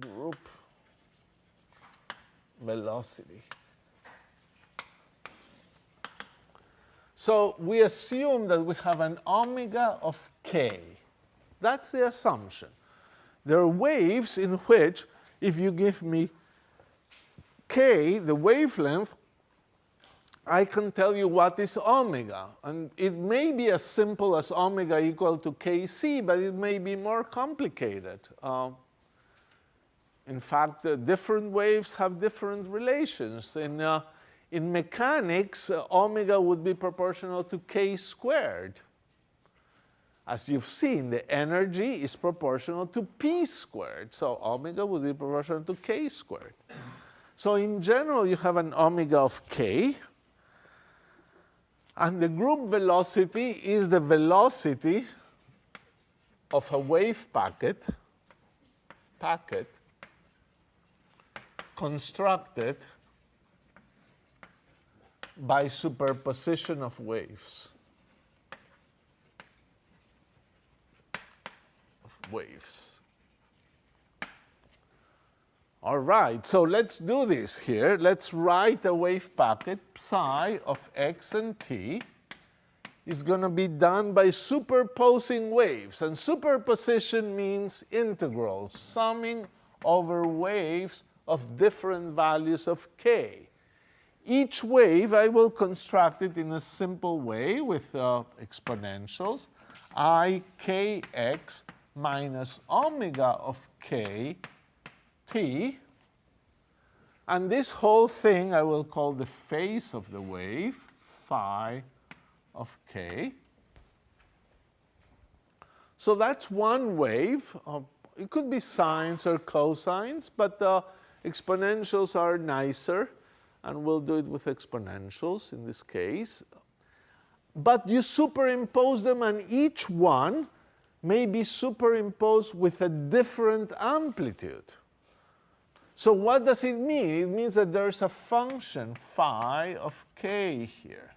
group velocity. So we assume that we have an omega of k. That's the assumption. There are waves in which, if you give me k, the wavelength, I can tell you what is omega. And it may be as simple as omega equal to kc, but it may be more complicated. Uh, in fact, uh, different waves have different relations. In, uh, in mechanics, uh, omega would be proportional to k squared. As you've seen, the energy is proportional to p squared. So omega would be proportional to k squared. So in general, you have an omega of k. And the group velocity is the velocity of a wave packet, packet constructed by superposition of waves. Of waves. All right, so let's do this here. Let's write a wave packet psi of x and t is going to be done by superposing waves. And superposition means integrals, summing over waves of different values of k. Each wave, I will construct it in a simple way with uh, exponentials, i kx minus omega of k t. And this whole thing I will call the phase of the wave, phi of k. So that's one wave. Uh, it could be sines or cosines, but uh, exponentials are nicer, and we'll do it with exponentials in this case. But you superimpose them, and each one may be superimposed with a different amplitude. So what does it mean? It means that there's a function phi of k here.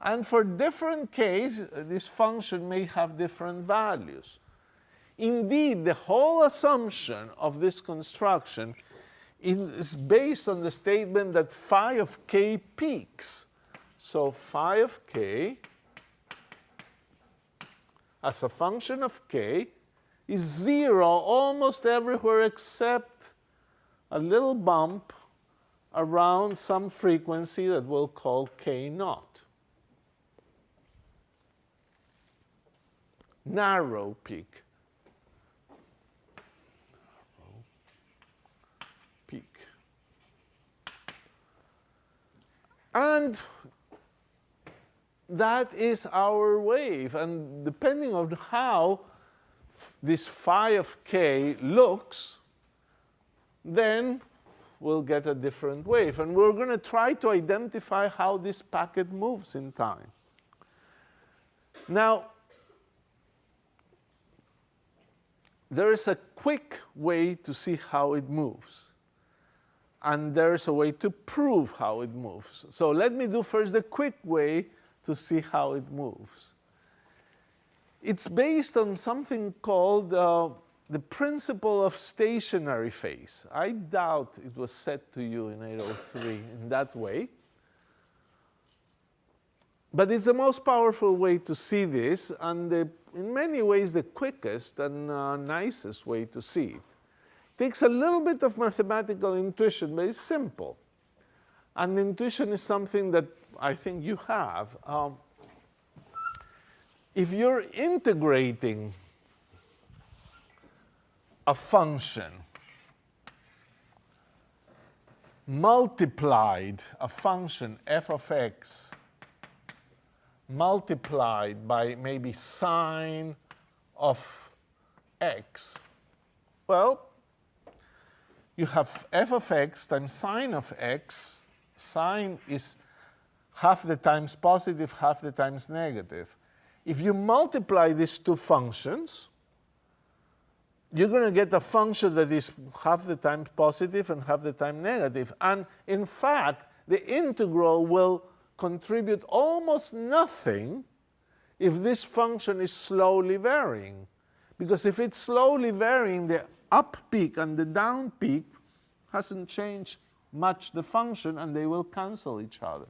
And for different k's, this function may have different values. Indeed, the whole assumption of this construction is based on the statement that phi of k peaks. So phi of k as a function of k is zero almost everywhere except a little bump around some frequency that we'll call k naught. Narrow peak. Narrow peak. And that is our wave. And depending on how this phi of k looks, then we'll get a different wave. And we're going to try to identify how this packet moves in time. Now, there is a quick way to see how it moves. And there's a way to prove how it moves. So let me do first the quick way to see how it moves. It's based on something called uh, the principle of stationary phase. I doubt it was said to you in 803 in that way. But it's the most powerful way to see this, and the, in many ways the quickest and uh, nicest way to see it. Takes a little bit of mathematical intuition, but it's simple. And intuition is something that I think you have. Um, if you're integrating a function multiplied, a function f of x multiplied by maybe sine of x, well, you have f of x times sine of x. Sine is half the times positive, half the times negative. If you multiply these two functions, you're going to get a function that is half the time positive and half the time negative. And in fact, the integral will contribute almost nothing if this function is slowly varying. Because if it's slowly varying, the up peak and the down peak hasn't changed much the function and they will cancel each other.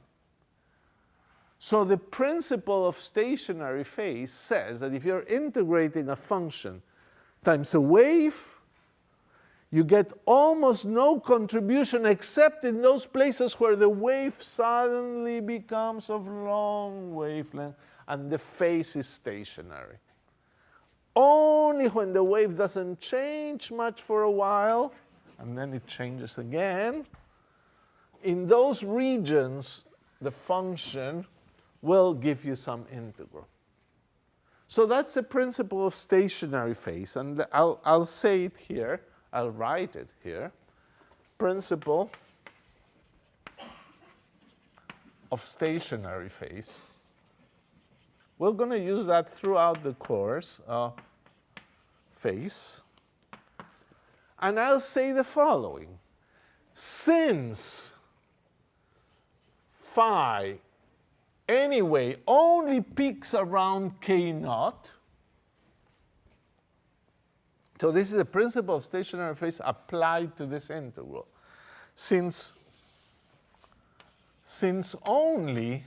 So the principle of stationary phase says that if you're integrating a function times a wave, you get almost no contribution except in those places where the wave suddenly becomes of long wavelength and the phase is stationary. Only when the wave doesn't change much for a while, and then it changes again, in those regions, the function will give you some integral. So that's the principle of stationary phase, and I'll, I'll say it here, I'll write it here. Principle of stationary phase. We're going to use that throughout the course, uh, phase. And I'll say the following. Since phi anyway only peaks around k naught. So this is the principle of stationary phase applied to this integral. Since, since only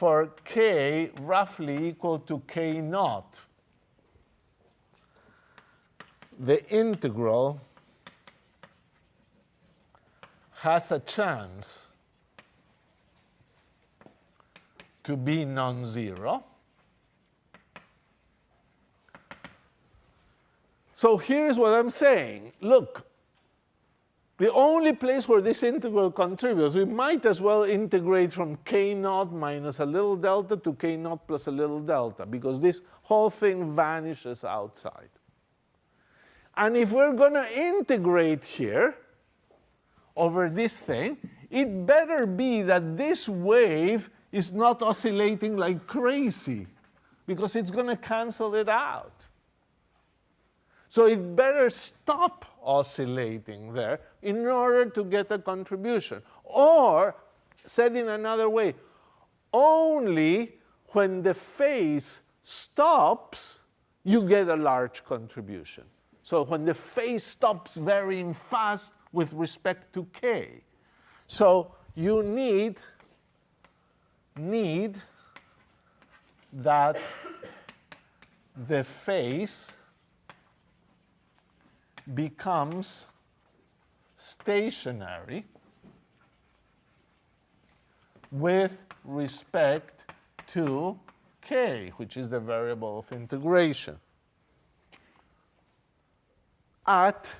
for k roughly equal to k naught, the integral has a chance to be non-zero. So here's what I'm saying. Look, the only place where this integral contributes, we might as well integrate from k naught minus a little delta to k naught plus a little delta, because this whole thing vanishes outside. And if we're going to integrate here over this thing, it better be that this wave is not oscillating like crazy because it's going to cancel it out. So it better stop oscillating there in order to get a contribution. Or, said in another way, only when the phase stops, you get a large contribution. So when the phase stops varying fast with respect to k. So you need need that the phase becomes stationary with respect to k, which is the variable of integration, at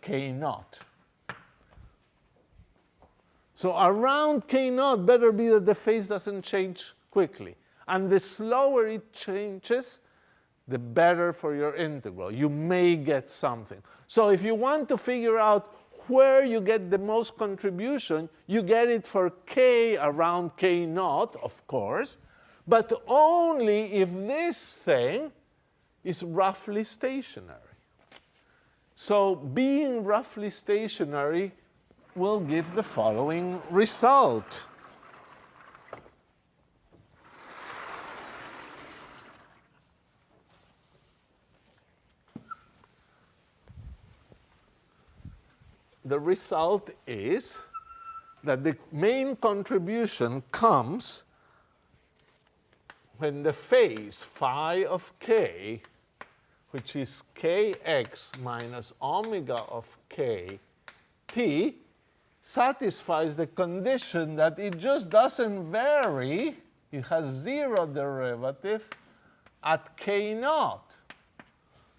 k naught. So around K naught better be that the phase doesn't change quickly. And the slower it changes, the better for your integral. You may get something. So if you want to figure out where you get the most contribution, you get it for k around k naught, of course, but only if this thing is roughly stationary. So being roughly stationary will give the following result. The result is that the main contribution comes when the phase phi of k, which is kx minus omega of k t, satisfies the condition that it just doesn't vary, it has zero derivative at k naught.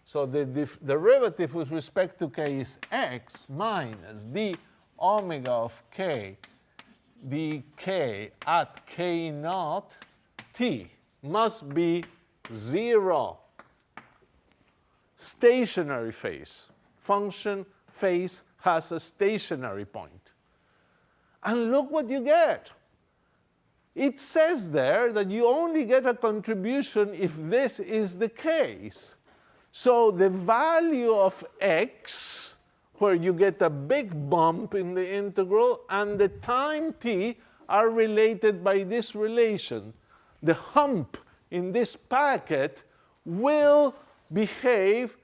So the derivative with respect to k is x minus d omega of k dk at k naught t must be 0. Stationary phase. Function phase has a stationary point. And look what you get. It says there that you only get a contribution if this is the case. So the value of x, where you get a big bump in the integral, and the time t are related by this relation. The hump in this packet will behave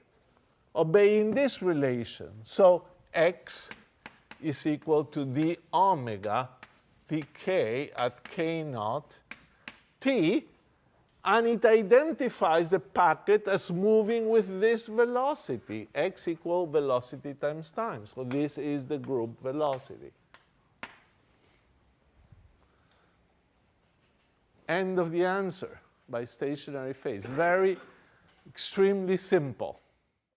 obeying this relation. So x is equal to d omega dk at k naught t, and it identifies the packet as moving with this velocity, x equal velocity times time. So this is the group velocity. End of the answer by stationary phase. Very extremely simple.